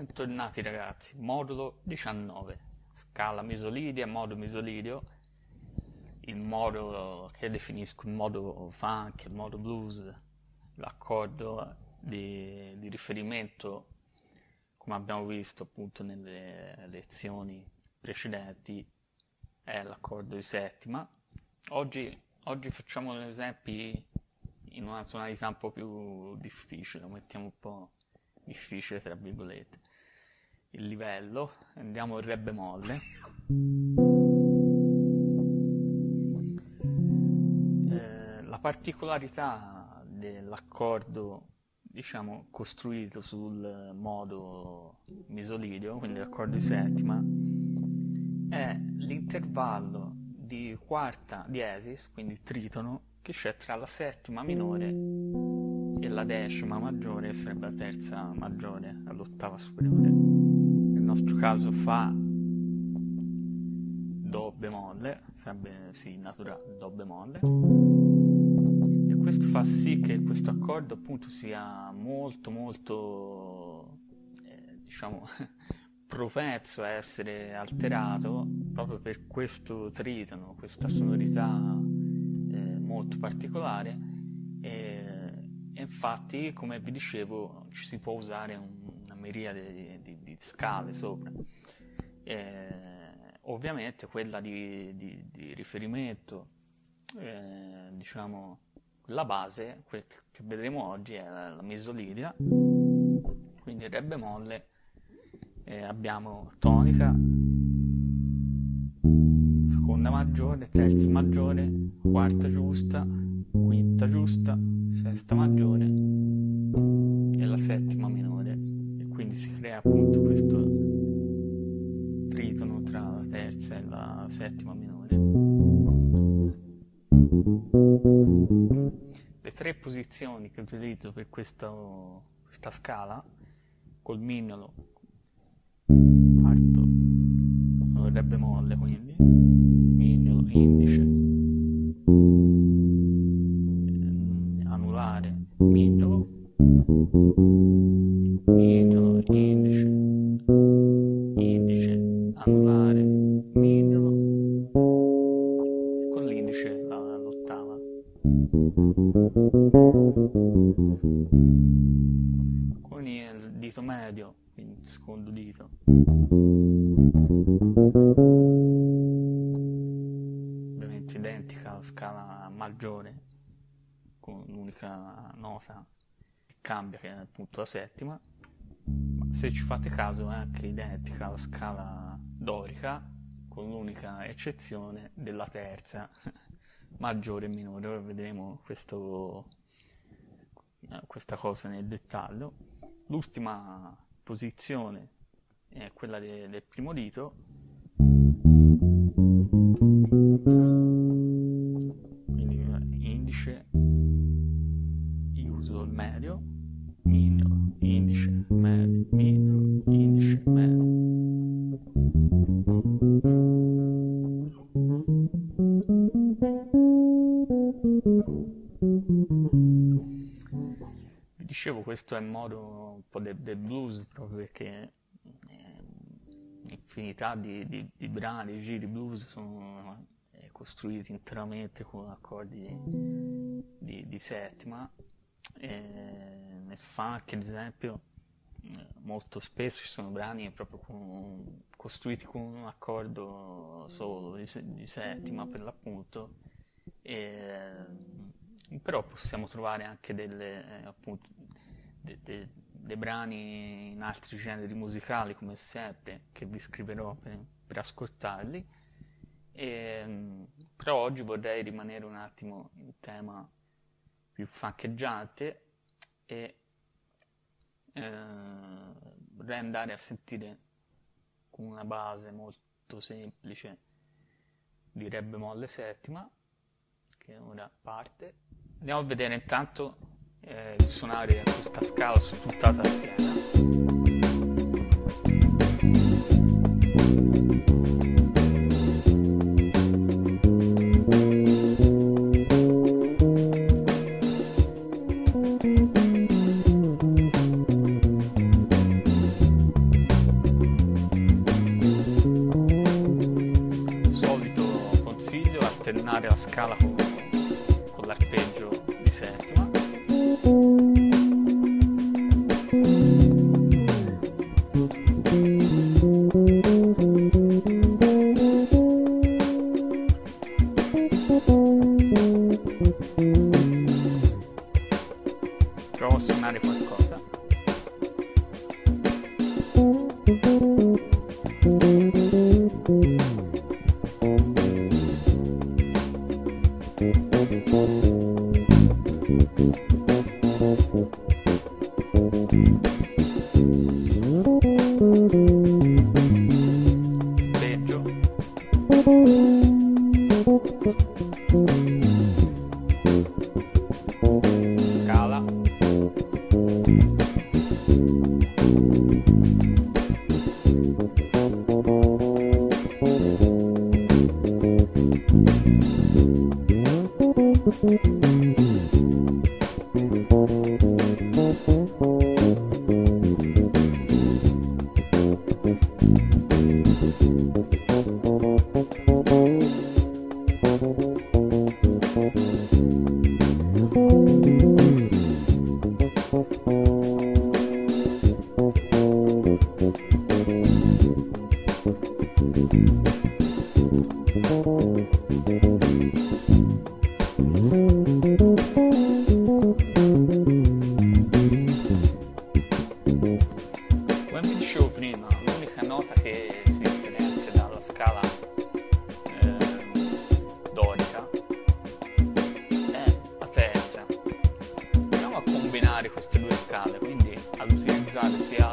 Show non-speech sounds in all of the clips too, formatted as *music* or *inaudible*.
Bentornati ragazzi, modulo 19, scala misolidia, modo misolidio, il modo che definisco il modo funk, il modo blues, l'accordo di, di riferimento, come abbiamo visto appunto nelle lezioni precedenti, è l'accordo di settima. Oggi, oggi facciamo esempi in una tonalità un po' più difficile, mettiamo un po' difficile tra virgolette il livello, andiamo in re bemolle. Eh, la particolarità dell'accordo, diciamo, costruito sul modo misolidio, quindi l'accordo di settima, è l'intervallo di quarta diesis, quindi tritono, che c'è tra la settima minore e la decima maggiore, che sarebbe la terza maggiore, all'ottava superiore nostro caso fa Do bemolle, sarebbe sì, naturale Do bemolle, e questo fa sì che questo accordo appunto sia molto molto, eh, diciamo, *laughs* propenso a essere alterato proprio per questo tritono, questa sonorità eh, molto particolare. E infatti come vi dicevo ci si può usare un miriade di, di, di scale sopra. Eh, ovviamente quella di, di riferimento, eh, diciamo, la base, quel che vedremo oggi è la, la misolidia, quindi re bemolle, eh, abbiamo tonica, seconda maggiore, terza maggiore, quarta giusta, quinta giusta, sesta maggiore e la settima minore quindi si crea appunto questo tritono tra la terza e la settima minore. Le tre posizioni che utilizzo per questo, questa scala, col mignolo, parto, sono re bemolle quindi, mignolo, indice, Bean nota che cambia, che è appunto la settima se ci fate caso è anche identica alla scala dorica, con l'unica eccezione della terza, *laughs* maggiore e minore. Ora vedremo questo, eh, questa cosa nel dettaglio. L'ultima posizione è quella de, del primo dito. Dicevo questo è il modo un po' del, del blues proprio perché eh, infinità di, di, di brani, di giri blues sono eh, costruiti interamente con accordi di, di settima e nel funk ad esempio eh, molto spesso ci sono brani proprio con, costruiti con un accordo solo di, di settima per l'appunto e, però possiamo trovare anche delle, eh, appunto, de, de, dei brani in altri generi musicali come sempre che vi scriverò per, per ascoltarli. E, però oggi vorrei rimanere un attimo in tema più faccheggiate e eh, vorrei andare a sentire con una base molto semplice di Re bemolle settima che ora parte. Andiamo a vedere intanto eh, di suonare questa scala su tutta la tastiera. alternare la scala con, con l'arpeggio di settima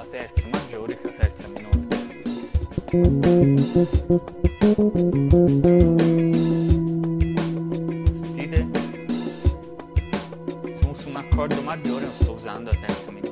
Terza maggiore che la terza minore. Sentite? Se uso un accordo maggiore non sto usando la terza minore.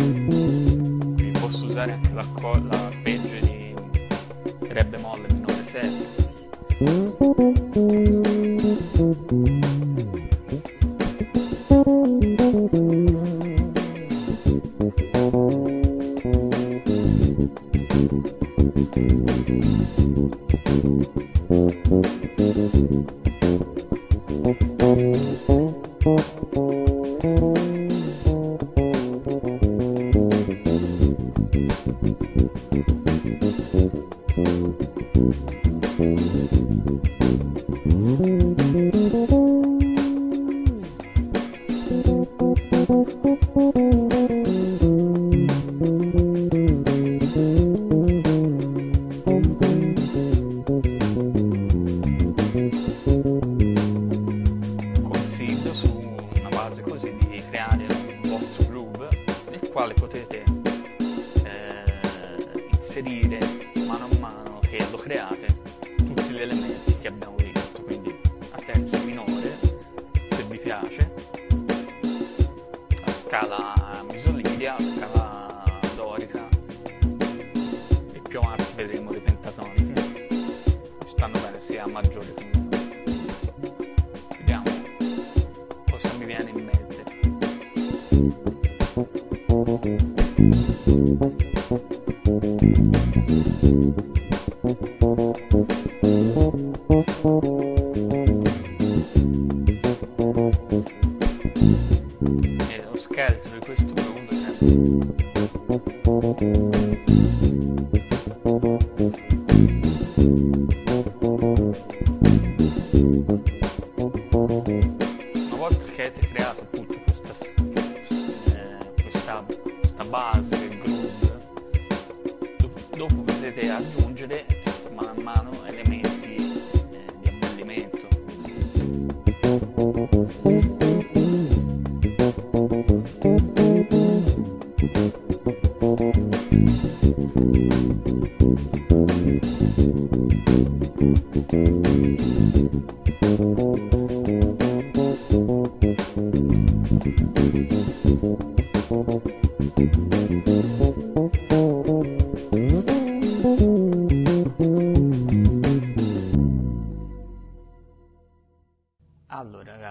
Quindi posso usare anche l'acco- l'arpeggio di Re bemolle minore 7. Gli elementi che abbiamo visto, quindi a terza minore se vi piace, la scala misolidia, la scala dorica e più avanti vedremo le pentatoniche, ci stanno bene sia a maggiore che a minore. Vediamo cosa mi viene in mente.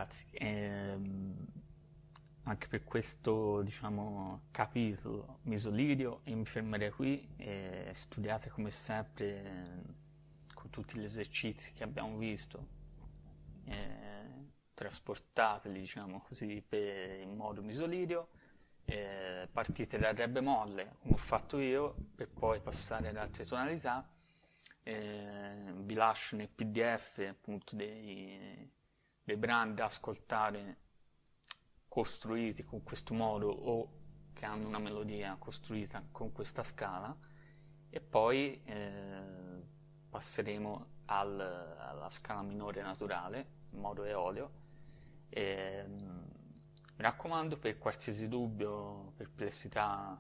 Ragazzi, ehm, anche per questo diciamo, capitolo misolidio io mi fermerei qui e studiate come sempre eh, con tutti gli esercizi che abbiamo visto, eh, trasportateli diciamo così per, in modo misolidio, eh, partite dal re bemolle come ho fatto io per poi passare ad altre tonalità, eh, vi lascio nel pdf appunto dei dei brani da ascoltare costruiti con questo modo o che hanno una melodia costruita con questa scala e poi eh, passeremo al, alla scala minore naturale in modo eolio e, mi raccomando per qualsiasi dubbio, perplessità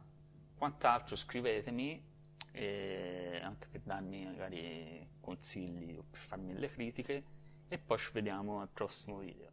quant'altro scrivetemi anche per darmi magari consigli o per farmi delle critiche e poi ci vediamo al prossimo video.